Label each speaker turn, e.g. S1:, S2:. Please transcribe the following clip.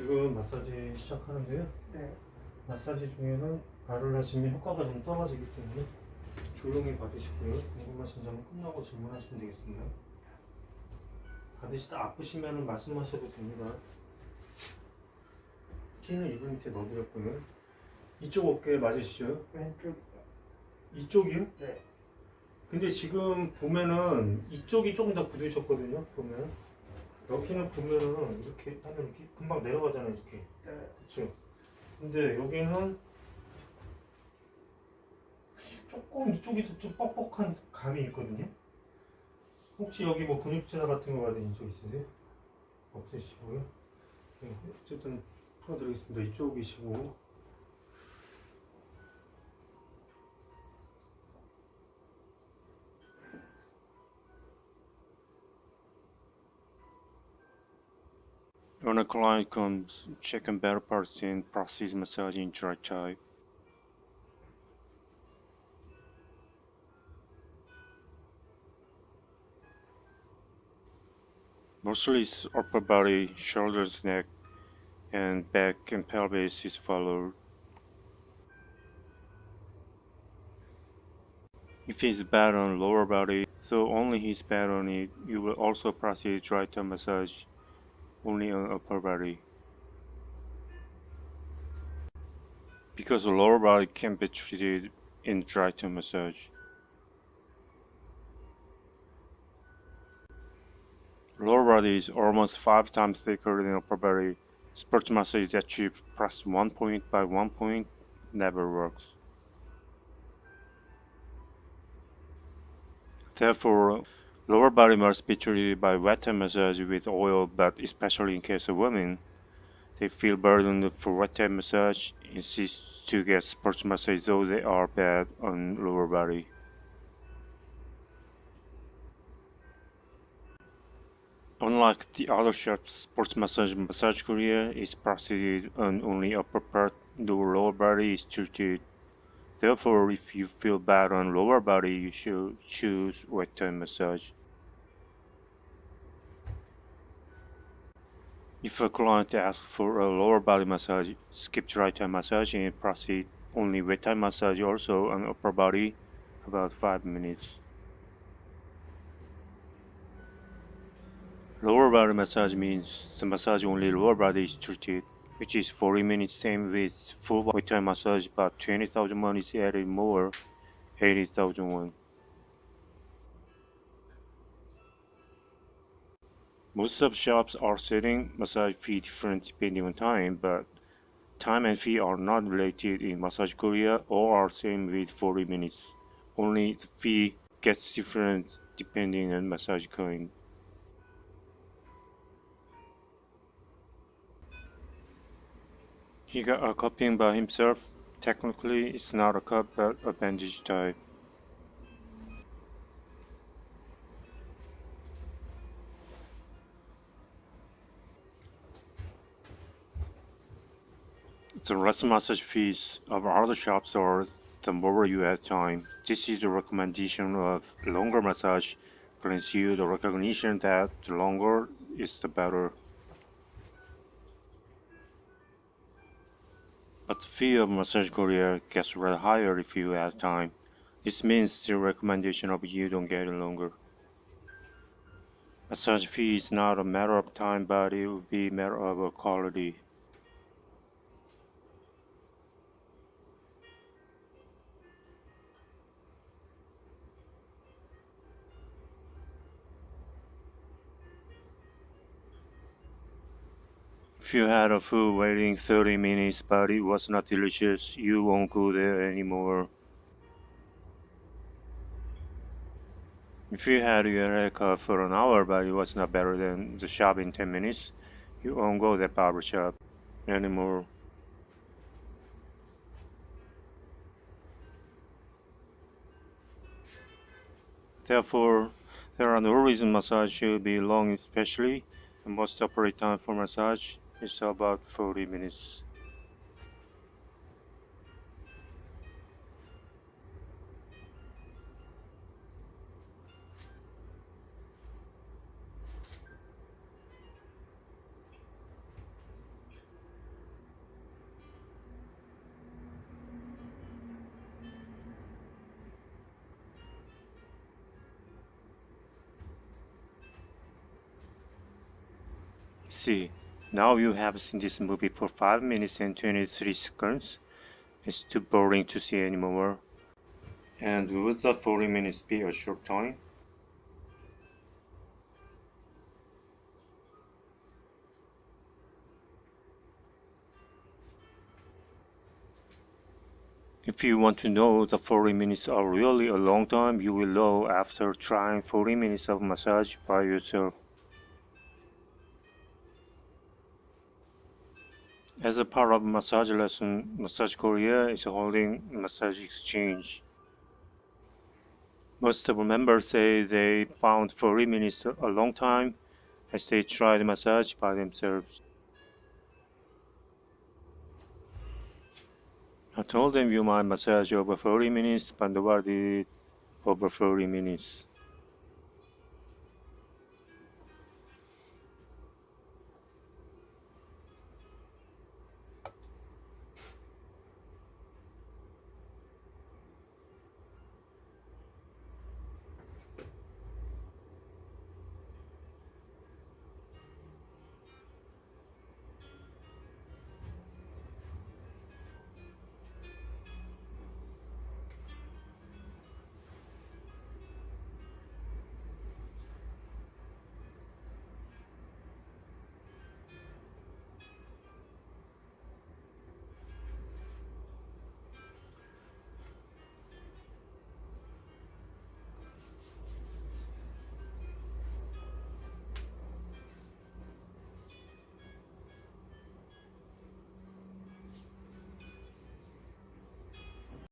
S1: 지금 마사지 시작하는데요.
S2: 네.
S1: 마사지 중에는 발을 하시면 효과가 좀 떨어지기 때문에 조용히 받으시고요. 궁금하신 점은 끝나고 질문하시면 되겠습니다. 받으시다 아프시면 말씀하셔도 됩니다. 키는 이분 밑에 넣어드렸고요. 이쪽 어깨 맞으시죠?
S2: 왼쪽.
S1: 이쪽이요?
S2: 네.
S1: 근데 지금 보면은 이쪽이 조금 더 굳으셨거든요. 보면 여기는 보면은 이렇게 하면 이렇게 금방 내려가잖아요. 이렇게
S2: 네.
S1: 그렇죠. 근데 여기는 조금 이쪽이 더좀 뻑뻑한 감이 있거든요. 혹시 여기 뭐 근육세사 같은 거 받으신 적 있으세요? 없으시고요. 네, 어쨌든 풀어드리겠습니다. 이쪽이시고
S3: Client comes, check and better parts in process massage in dry type. Mostly it's upper body, shoulders, neck, and back and pelvis is followed. If he's bad on lower body, so only he's bad on it, you will also proceed dry type massage only on upper body. Because the lower body can be treated in dry type massage. Lower body is almost five times thicker than upper body. Sports massage that achieved press one point by one point never works. Therefore, Lower body must be treated by wet massage with oil, but especially in case of women, they feel burdened for wet massage, insist to get sports massage though they are bad on lower body. Unlike the other shops, sports massage massage Korea is proceeded on only upper part, the lower body is treated. Therefore, if you feel bad on lower body, you should choose wet type massage. If a client asks for a lower body massage, skip dry type massage and proceed only wet type massage also on upper body about 5 minutes. Lower body massage means the massage only lower body is treated, which is 40 minutes same with full body time massage but 20,000 won is added more, 80,000 won. Most of shops are setting massage fee different depending on time, but time and fee are not related in Massage Korea or are same with 40 minutes. Only the fee gets different depending on massage kind. He got a cupping by himself. Technically, it's not a cup but a bandage type. The rest massage fees of other shops are the more you have time. This is the recommendation of longer massage brings you the recognition that the longer is the better. But the fee of Massage Korea gets rather higher if you add time. This means the recommendation of you don't get longer. Massage fee is not a matter of time but it will be a matter of quality. If you had a food waiting 30 minutes but it was not delicious, you won't go there anymore. If you had your haircut for an hour but it was not better than the shop in 10 minutes, you won't go that barber shop anymore. Therefore, there are no reason massage should be long especially the most appropriate time for massage it's about 40 minutes. See. Now you have seen this movie for 5 minutes and 23 seconds. It's too boring to see anymore. And would the 40 minutes be a short time? If you want to know the 40 minutes are really a long time, you will know after trying 40 minutes of massage by yourself. As a part of massage lesson, Massage Korea is holding massage exchange. Most of the members say they found 40 minutes a long time as they tried massage by themselves. I told them you might massage over 40 minutes, but nobody did over 40 minutes.